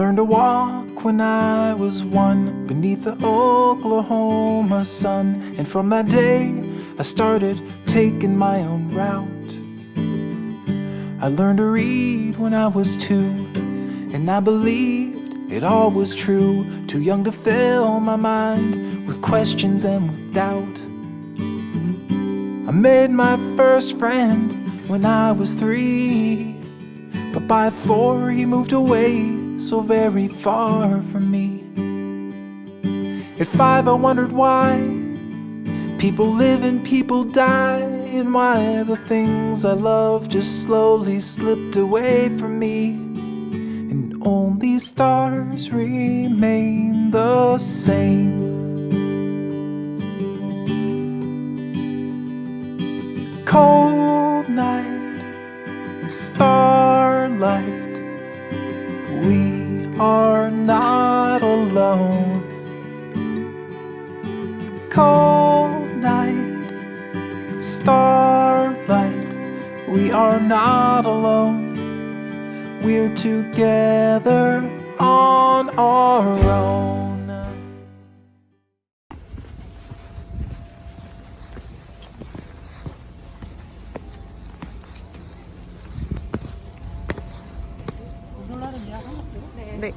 learned to walk when I was one beneath the Oklahoma sun. And from that day, I started taking my own route. I learned to read when I was two, and I believed it all was true. Too young to fill my mind with questions and with doubt. I made my first friend when I was three, but by four he moved away so very far from me. At five, I wondered why people live and people die, and why the things I love just slowly slipped away from me. And only stars remain the same. Cold night, starlight are not alone. Cold night, starlight, we are not alone. We're together on our own. 네.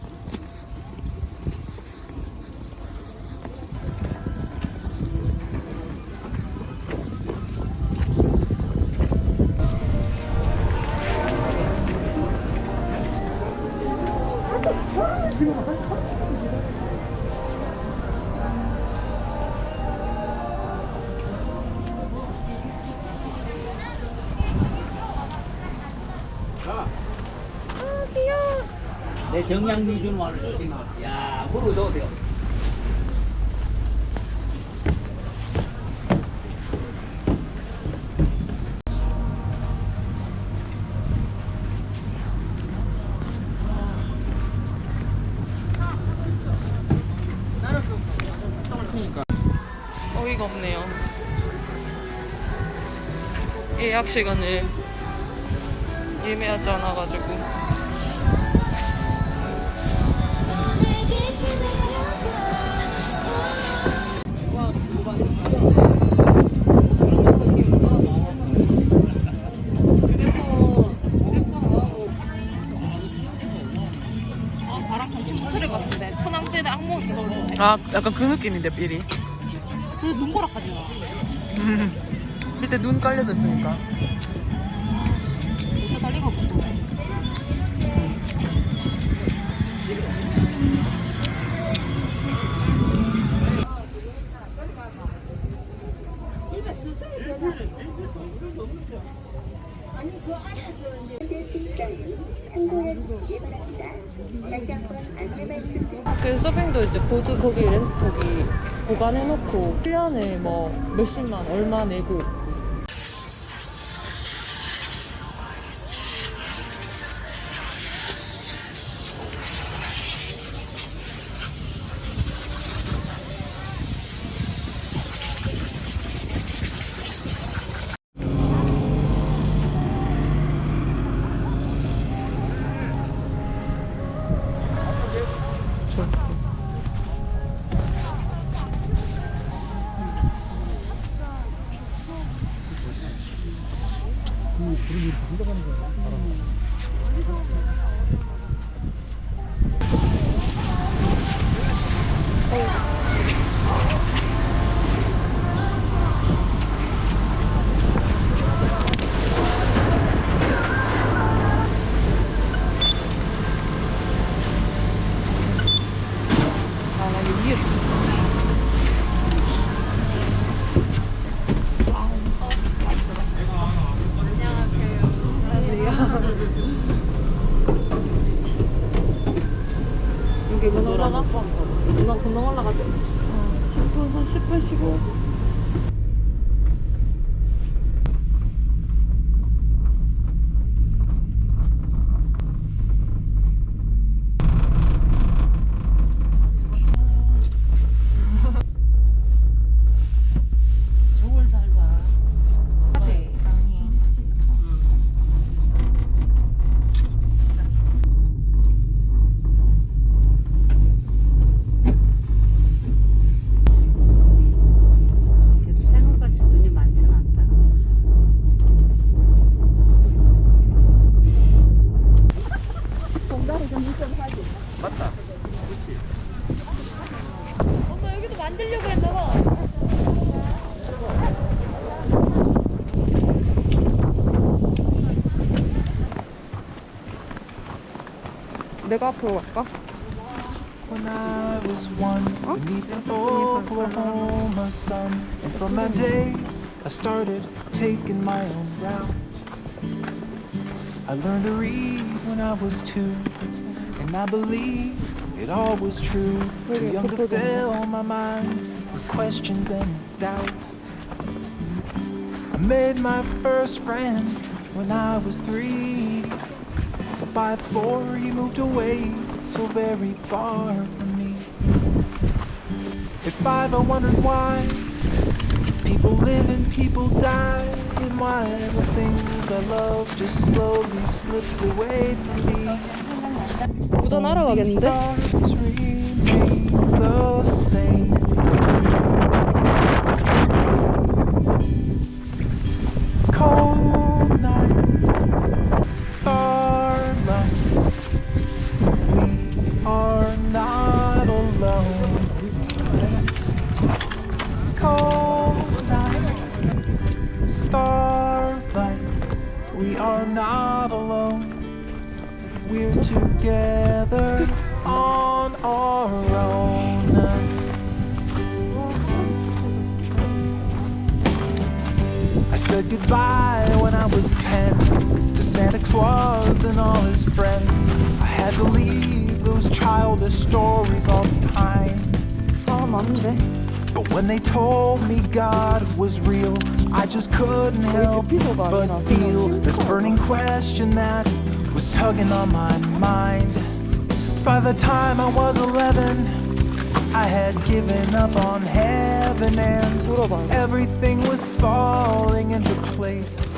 내 정량 미준 말을 조심. 야, 물어줘도 돼요. 어이가 없네요. 예약 시간을 예매하지 않아가지고. 같은데 천황제의 악몽 이거 아 약간 그 느낌인데 삘이. 그 눈보라까지 나. 음. 그때 눈 깔려졌으니까. 그 서핑도 이제 보드 거기 렌 거기 보관해놓고 1년에 뭐 몇십만 얼마 내고 누나 금방 올라가지? 어, 10분, 한 10분 쉬고. 내가 앞으로 갈까? When I was one beneath the Oklahoma sun, and from that day I started taking my own route. I learned to read when I was two, and I believe it all was true. Too young to fill my mind with questions and doubt. I made my first friend when I was three. But by four, he moved away so very far from me. At five, I wondered why people live and people die, and why the things I love just slowly slipped away from me. 도전하러 These 가겠는데? stars remain the same. goodbye when I was ten To Santa Claus and all his friends. I had to leave those childish stories all behind. But when they told me God was real I just couldn't help but feel This burning question that was tugging on my mind. By the time I was 11 I had given up on heaven and 물어봐. everything was falling into place.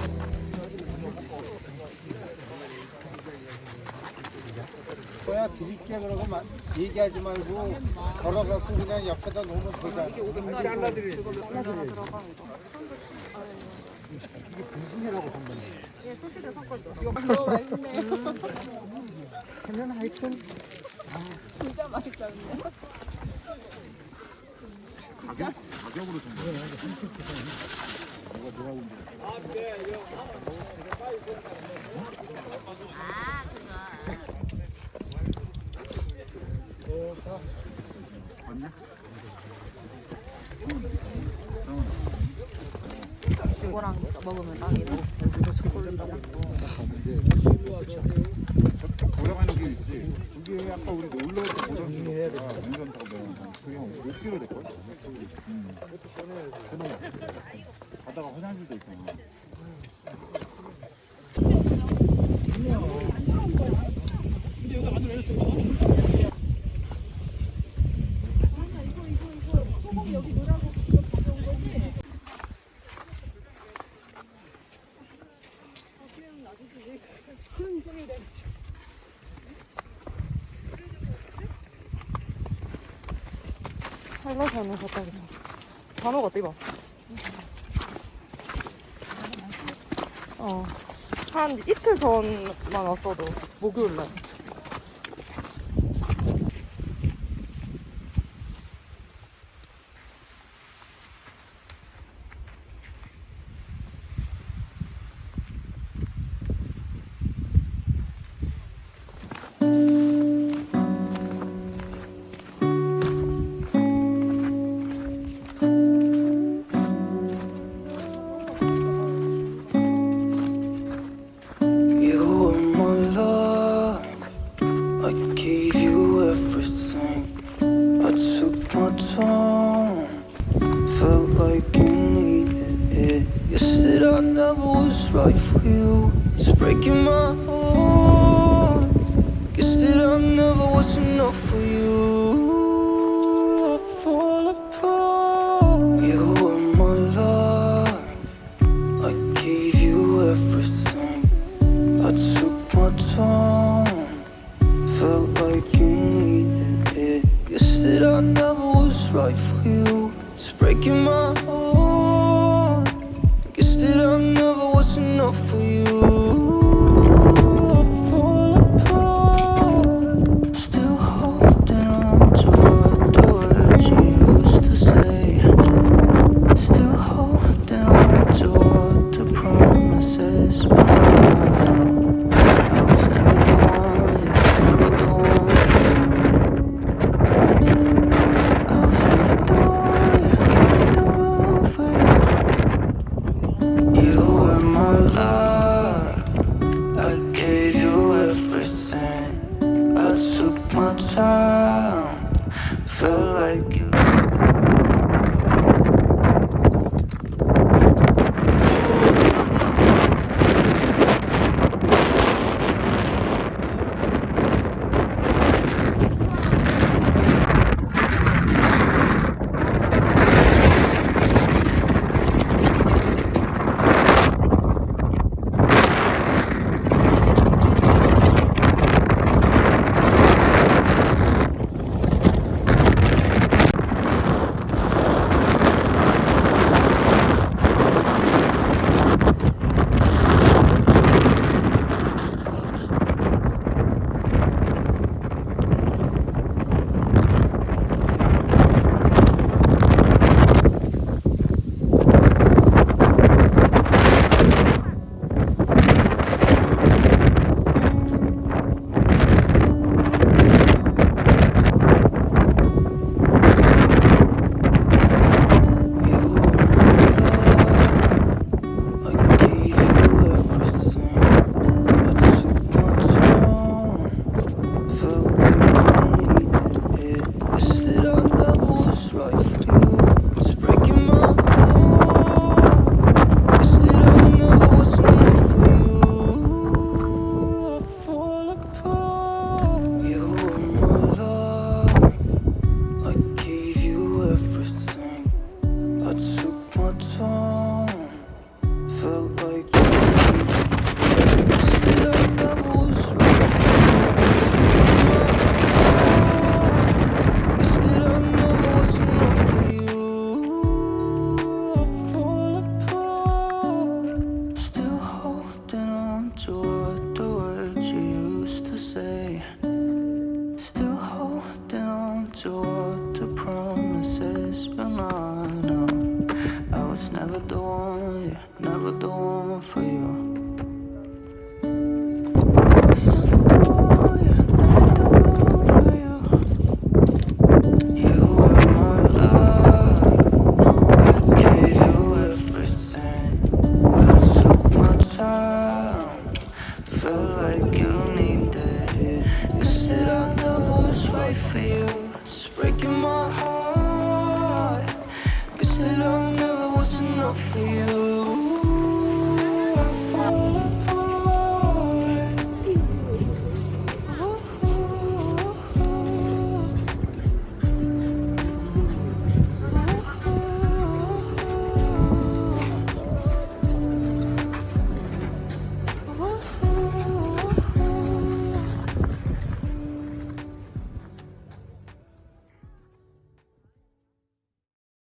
거야 드릴게 그러고 마, 얘기하지 말고 걸어갖고 그냥 옆에다 놓으면 되잖아. 잘라드려. 이거 가격, 가격으로 좀 봐. 누가 누가 온대. 아, 네. 아, 그거. 맞냐? 이거랑 먹으면 딱이다. 초콜릿이랑. 돌아가는 길 있지. 그게 아까 우리 놀러 갈때 보던 길이야. 운전 타고 내려가는 그게 한 5km 될걸? 음. 그동안. 가다가 화장실도 있잖아. 살라서는 갔다 오자. 단어 같다 이봐. 어. 한 이틀 전만 왔어도 목요일 날. felt like you